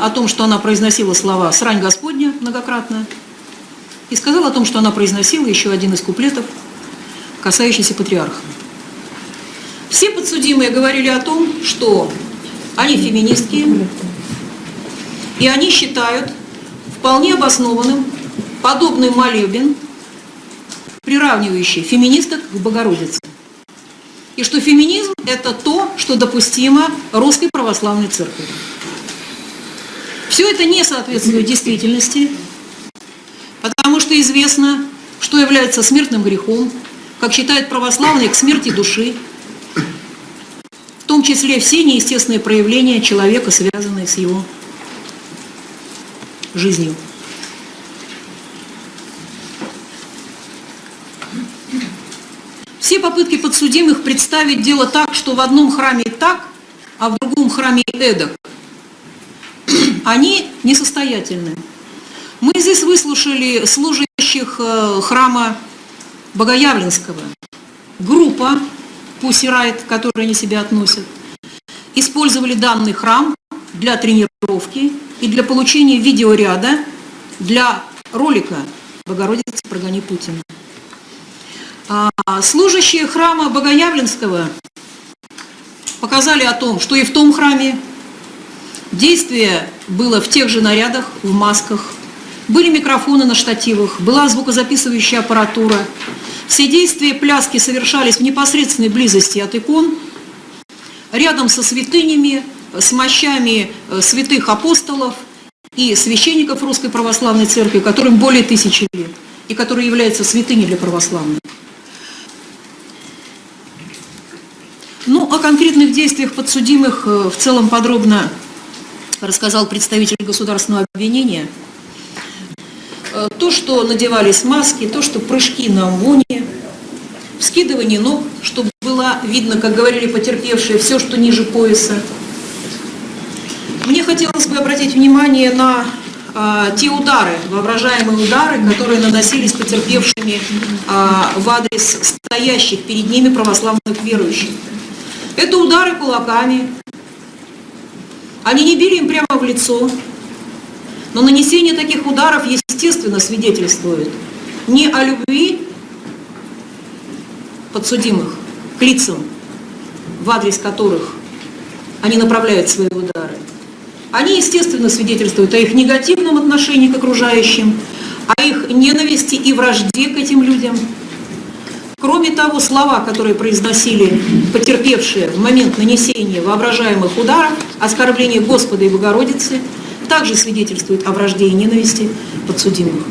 о том, что она произносила слова «срань Господня» многократно, и сказала о том, что она произносила еще один из куплетов, касающийся патриарха. Все подсудимые говорили о том, что они феминистки, и они считают вполне обоснованным подобный молебен, приравнивающий феминисток к Богородице. И что феминизм – это то, что допустимо Русской Православной Церкви. Все это не соответствует действительности, потому что известно, что является смертным грехом, как считают православные, к смерти души, в том числе все неестественные проявления человека, связанные с его жизнью. Все попытки подсудимых представить дело так, что в одном храме так, а в другом храме эдак, они несостоятельны. Мы здесь выслушали служащих э, храма Богоявленского. Группа Пусирайт, которой они себя относят, использовали данный храм для тренировки и для получения видеоряда для ролика «Богородица, прогони Путина». А служащие храма Богоявленского показали о том, что и в том храме действие было в тех же нарядах, в масках, были микрофоны на штативах, была звукозаписывающая аппаратура. Все действия пляски совершались в непосредственной близости от икон, рядом со святынями, с мощами э, святых апостолов и священников Русской Православной Церкви, которым более тысячи лет, и которые являются святыней для православных. Ну, о конкретных действиях подсудимых э, в целом подробно рассказал представитель государственного обвинения – Э, то, что надевались маски, то, что прыжки на ОМОНе, вскидывание ног, чтобы было видно, как говорили потерпевшие, все, что ниже пояса. Мне хотелось бы обратить внимание на а, те удары, воображаемые удары, которые наносились потерпевшими а, в адрес стоящих перед ними православных верующих. Это удары кулаками. Они не били им прямо в лицо, но нанесение таких ударов, естественно, свидетельствует не о любви подсудимых к лицам, в адрес которых они направляют свои удары. Они, естественно, свидетельствуют о их негативном отношении к окружающим, о их ненависти и вражде к этим людям. Кроме того, слова, которые произносили потерпевшие в момент нанесения воображаемых ударов, оскорбление Господа и Богородицы – также свидетельствует о вражде и ненависти подсудимых.